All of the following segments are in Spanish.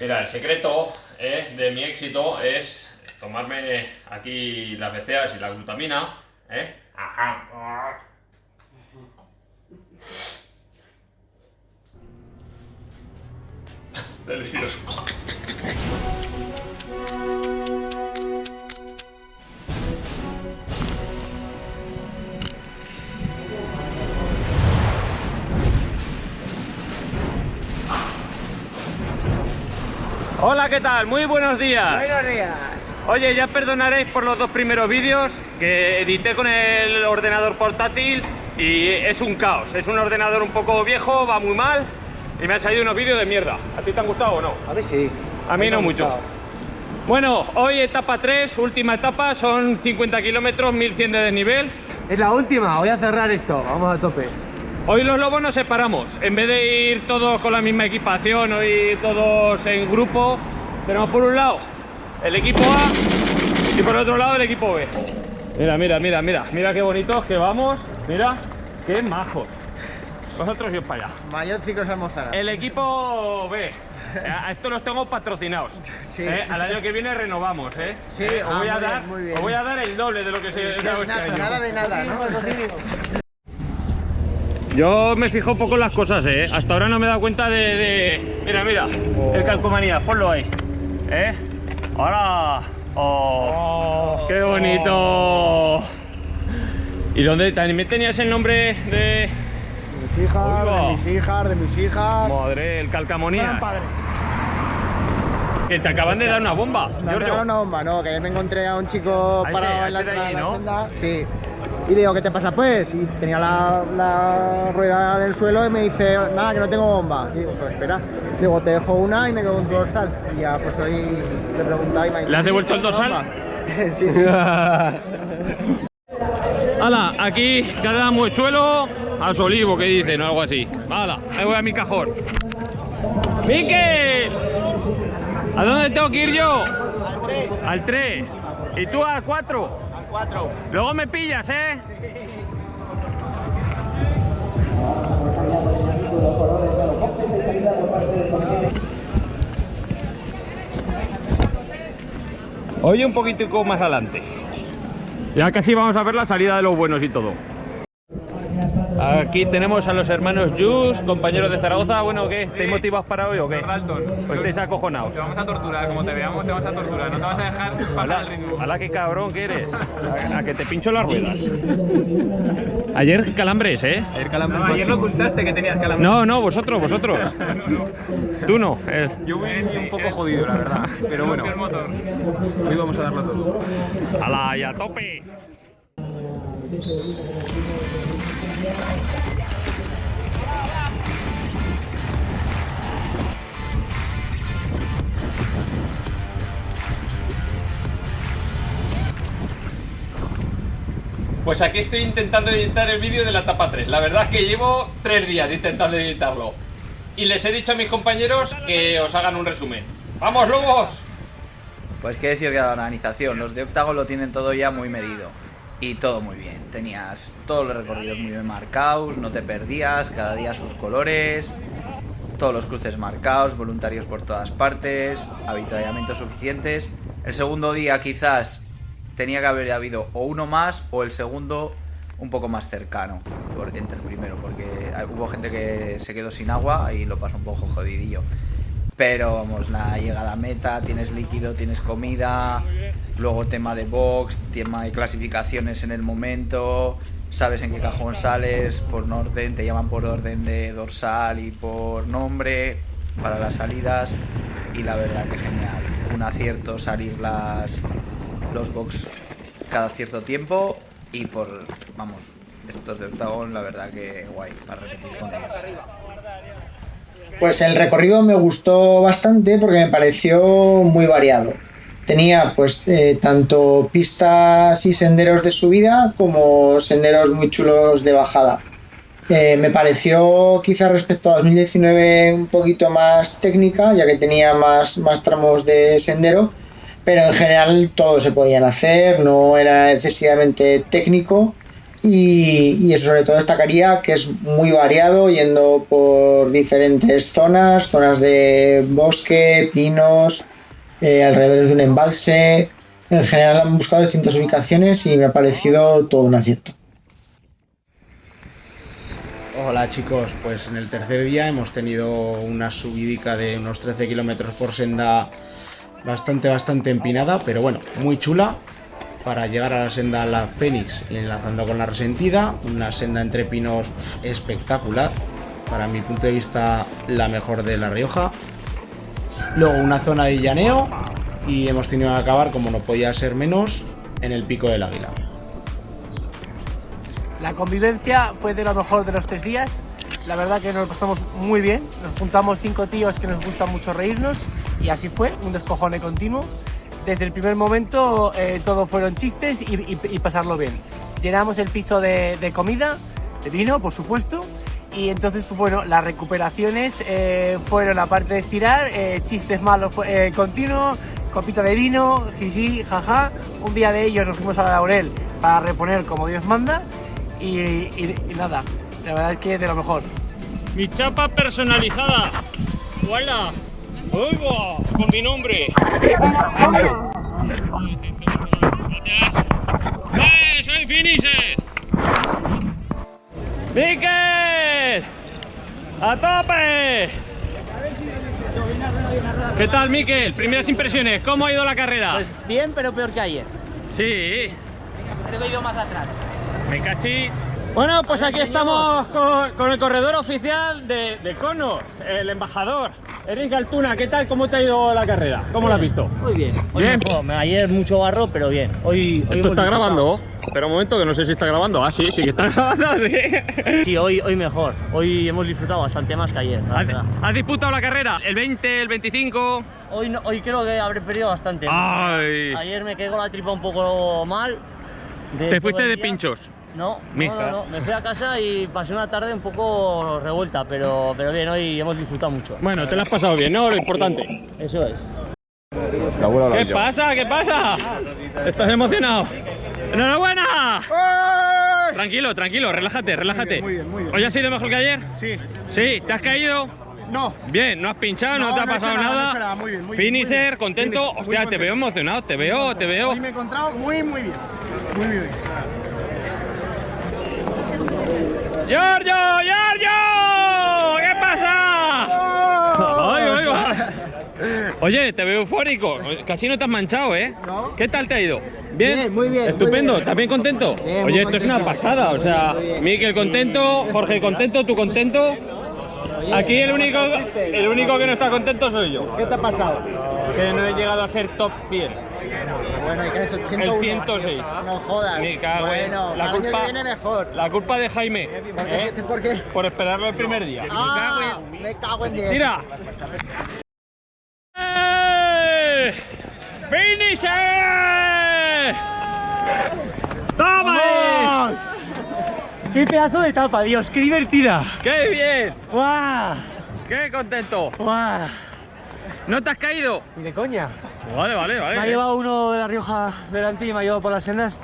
Mira, el secreto eh, de mi éxito es tomarme aquí las beceas y la glutamina. ¿eh? Ajá. Delicioso. ¿Qué tal? Muy buenos días. Buenos días. Oye, ya perdonaréis por los dos primeros vídeos que edité con el ordenador portátil y es un caos. Es un ordenador un poco viejo, va muy mal y me han salido unos vídeos de mierda. ¿A ti te han gustado o no? A mí sí. A mí no mucho. Bueno, hoy etapa 3, última etapa, son 50 kilómetros, 1100 de desnivel. Es la última, voy a cerrar esto, vamos a tope. Hoy los lobos nos separamos. En vez de ir todos con la misma equipación ir todos en grupo, tenemos por un lado el equipo A y por otro lado el equipo B. Mira, mira, mira, mira, mira qué bonitos que vamos. Mira, qué majos. Vosotros ir para allá. Mayoncicos almorzarán. El equipo B. A estos los tengo patrocinados. Sí. ¿eh? Al año que viene renovamos, ¿eh? Sí, ¿Eh? os, ah, voy a bien, dar, bien. os voy a dar el doble de lo que se da este nada, año. nada de nada, ¿no? Yo me fijo poco en las cosas, ¿eh? Hasta ahora no me he dado cuenta de... de- Mira, mira, el calcomanía, ponlo ahí. ¿Eh? Ahora... ¡Oh! ¡Qué bonito! ¿Y dónde también tenías el nombre de...? Mis hijas, Oiga. de mis hijas, de mis hijas. Madre, el calcamonía. Padre. Que te acaban de dar una bomba, Me han regalado una bomba, no, que ayer me encontré a un chico parado en la de la ¿no? senda. Sí. Y digo, ¿qué te pasa pues? Y tenía la, la rueda en el suelo y me dice, nada, que no tengo bomba. Y digo, pues espera. Digo, te dejo una y me quedo un dorsal. Y ya pues hoy le he preguntado y me ha dicho, ¿Le has devuelto el "¿Tienes dorsal? bomba?". sí, sí. Hala, aquí cada muechuelo a su olivo, que dicen, o algo así. Hala, ahí voy a mi cajón. ¡Miquel! ¿A dónde tengo que ir yo? Al 3. ¿Y tú al 4? 4. Luego me pillas, ¿eh? Hoy un poquitico más adelante. Ya casi vamos a ver la salida de los buenos y todo. Aquí tenemos a los hermanos Jus, compañeros de Zaragoza. Bueno, ¿qué? ¿Estáis motivados para hoy o qué? Dalton. ¿O estáis acojonados? Te vamos a torturar, como te veamos te vamos a torturar, no te vas a dejar pasar Hola, el ritmo. hola, qué cabrón que eres. A, a que te pincho las ruedas. Ayer calambres, ¿eh? No, ayer lo ocultaste que tenías calambre. No, no, vosotros, vosotros. Tú no. eh. Yo voy un poco jodido, la verdad. Pero bueno, hoy vamos a darlo todo. ¡Hala, y a tope! Pues aquí estoy intentando editar el vídeo de la etapa 3. La verdad es que llevo tres días intentando editarlo. Y les he dicho a mis compañeros que os hagan un resumen. ¡Vamos, lobos! Pues qué decir de la organización, los de Octagon lo tienen todo ya muy medido. Y todo muy bien. Tenías todos los recorridos muy bien marcados, no te perdías, cada día sus colores, todos los cruces marcados, voluntarios por todas partes, avituallamientos suficientes. El segundo día quizás tenía que haber habido o uno más o el segundo un poco más cercano por, entre el primero, porque hubo gente que se quedó sin agua y lo pasó un poco jodidillo. Pero vamos, la llegada meta, tienes líquido, tienes comida, luego tema de box, tema de clasificaciones en el momento, sabes en qué cajón sales, por orden, te llaman por orden de dorsal y por nombre para las salidas y la verdad que genial. Un acierto salir las los box cada cierto tiempo y por, vamos, estos de octagón la verdad que guay para repetir con ellos. Pues el recorrido me gustó bastante porque me pareció muy variado. Tenía pues eh, tanto pistas y senderos de subida como senderos muy chulos de bajada. Eh, me pareció quizás respecto a 2019 un poquito más técnica, ya que tenía más, más tramos de sendero, pero en general todos se podían hacer, no era excesivamente técnico Y, y sobre todo destacaría que es muy variado, yendo por diferentes zonas, zonas de bosque, pinos, eh, alrededor de un embalse. En general han buscado distintas ubicaciones y me ha parecido todo un acierto. Hola chicos, pues en el tercer día hemos tenido una subidica de unos 13 kilómetros por senda bastante, bastante empinada, pero bueno, muy chula para llegar a la senda La Fénix enlazando con la Resentida, una senda entre pinos espectacular, para mi punto de vista la mejor de La Rioja. Luego una zona de llaneo y hemos tenido que acabar, como no podía ser menos, en el Pico del Águila. La convivencia fue de lo mejor de los tres días. La verdad que nos pasamos muy bien. Nos juntamos cinco tíos que nos gusta mucho reírnos y así fue, un descojone continuo. Desde el primer momento eh, todo fueron chistes y, pasarlo bien. Llenamos el piso de comida, de vino, por supuesto. Y entonces, bueno, las recuperaciones eh, fueron, aparte de estirar, eh, chistes malos eh, continuos, copita de vino, jiji, jaja. Un día de ellos nos fuimos a la Laurel para reponer como Dios manda. Y, y- y nada, la verdad es que de lo mejor. Mi chapa personalizada. ¡Hola! ¡Oigo! Con mi nombre. ¡Eh! ¡Soy Finisher! ¡Miquel! ¡A tope! ¿Qué tal, Miquel? Primeras impresiones, ¿cómo ha ido la carrera? Pues bien, pero peor que ayer. sí, Creo que he ido más atrás. me cachis. Bueno, pues aquí estamos con, con el corredor oficial de, de Cono, el embajador. Eric Altuna, ¿qué tal? ¿Cómo te ha ido la carrera? ¿Cómo la has visto? Muy bien. Hoy Bien. mejor. Ayer mucho barro, pero bien. Hoy, hoy Esto está grabando. Espera un momento que no sé si está grabando. Ah, sí, sí que está grabando, sí. Sí, hoy, hoy mejor. Hoy hemos disfrutado bastante más que ayer. ¿Has, disputado la carrera? ¿El 20, el 25? Hoy, no- hoy creo que habré perdido bastante. Ay. Ayer me quedé con la tripa un poco mal. Te fuiste de pinchos. No, Mija. no, no, no. Me fui a casa y pasé una tarde un poco revuelta, pero, pero bien, hoy hemos disfrutado mucho. Bueno, te lo has pasado bien, ¿no? Lo importante. Eso es. ¿Qué pasa? ¿Qué pasa? ¿Estás emocionado? ¡Enhorabuena! Tranquilo, tranquilo, relájate, relájate. muy bien, muy bien. ¿Hoy ha sido mejor que ayer? Sí, Sí, ¿te has caído? no, Bien, no has pinchado, no, No, te ha no pasado nada, nada. no he hecho nada, muy bien, muy bien, muy Finisher, bien. contento. Hostia, te contento. veo emocionado, te veo, te veo. Hoy me he encontrado muy, muy bien. Muy bien. ¡Giorgio! ¡Giorgio! ¿Qué pasa? Ay, ay, ay. Oye, te veo eufórico. Casi no te has manchado, ¿eh? No. ¿Qué tal te ha ido? ¿Bien? Bien, muy bien, muy Estupendo. bien. ¿Estás bien contento? Bien, muy Oye, esto es una contento. pasada. O sea, Muy. Miquel contento, Jorge contento, tú contento. Aquí el único, el único que no está contento soy yo. ¿Qué te ha pasado? Que no he llegado a ser top 100. Bueno, ¿y qué has hecho? El 101. 106. No jodas. Me cago en- bueno, la el culpa- año viene mejor. La culpa de Jaime. ¿Por ¿eh? qué? ¿Por qué? Por esperarlo el primer día. Ah, me cago en 10. ¡Tira! ¡Eh! ¡Finisher! ¡Toma! ahí! ¡Qué pedazo de etapa, Dios! ¡Qué divertida! ¡Qué bien! ¡Guau! ¡Qué contento! ¡Guau! ¿No te has caído? Ni de coña. Vale, vale, Me ha vale. llevado uno de La Rioja delante y me ha llevado por las sendas.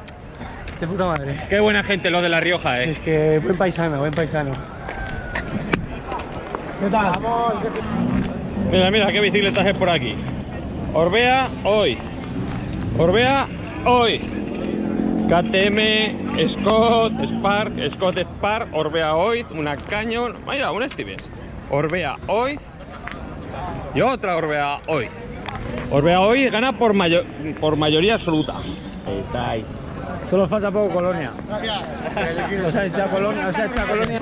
De puta madre. Qué buena gente los de La Rioja, eh. Es que buen paisano, buen paisano. ¿Qué tal? Mira, mira, qué bicicletas es por aquí. Orbea hoy. Orbea hoy. KTM, Scott, Spark, Scott Spark, Orbea hoy, una Canyon. Mira, un Stevens. Orbea hoy. Y otra Orbea hoy. Orbea hoy gana por, mayo- por mayoría absoluta. Ahí estáis. Solo falta poco Colonia. O sea, esta Colonia, o sea, esta Colonia.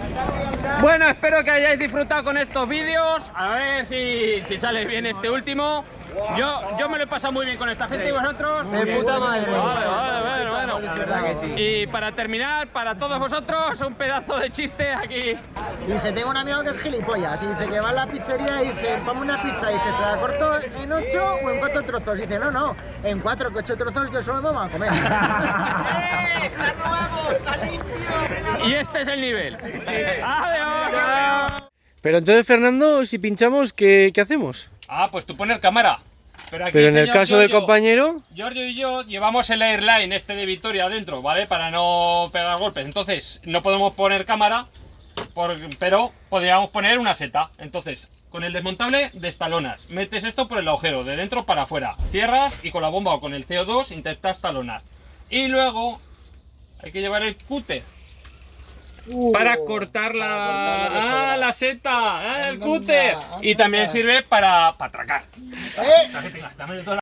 Bueno, espero que hayáis disfrutado con estos vídeos. A ver si, si sale bien este último. Yo, yo me lo he pasado muy bien con esta gente y vosotros. De puta madre. Vale, vale, bueno. Y para terminar, para todos vosotros, un pedazo de chiste aquí. Dice, tengo un amigo que es gilipollas. Y dice que va a la pizzería y dice, ponme una pizza. Y dice, ¿se la corto en ocho o en cuatro trozos? Y dice, no, no, en cuatro, que ocho trozos yo solo me voy a comer. Y este es el nivel. Adiós. Pero entonces, Fernando, si pinchamos, ¿qué, qué hacemos? Ah, pues tú poner cámara. Pero, aquí Pero en el caso del compañero, Giorgio y yo llevamos el airline este de Victoria adentro, ¿vale? Para no pegar golpes. Entonces, no podemos poner cámara, por- pero podríamos poner una seta. Entonces, con el desmontable destalonas. Metes esto por el agujero, de dentro para afuera. Cierras y con la bomba o con el CO2 intentas talonar. Y luego hay que llevar el cúter. Para cortar la, para cortar sobra. ah, la seta, ah, el Anda, cúter. Y también anda. sirve para, para atracar. ¡Eh!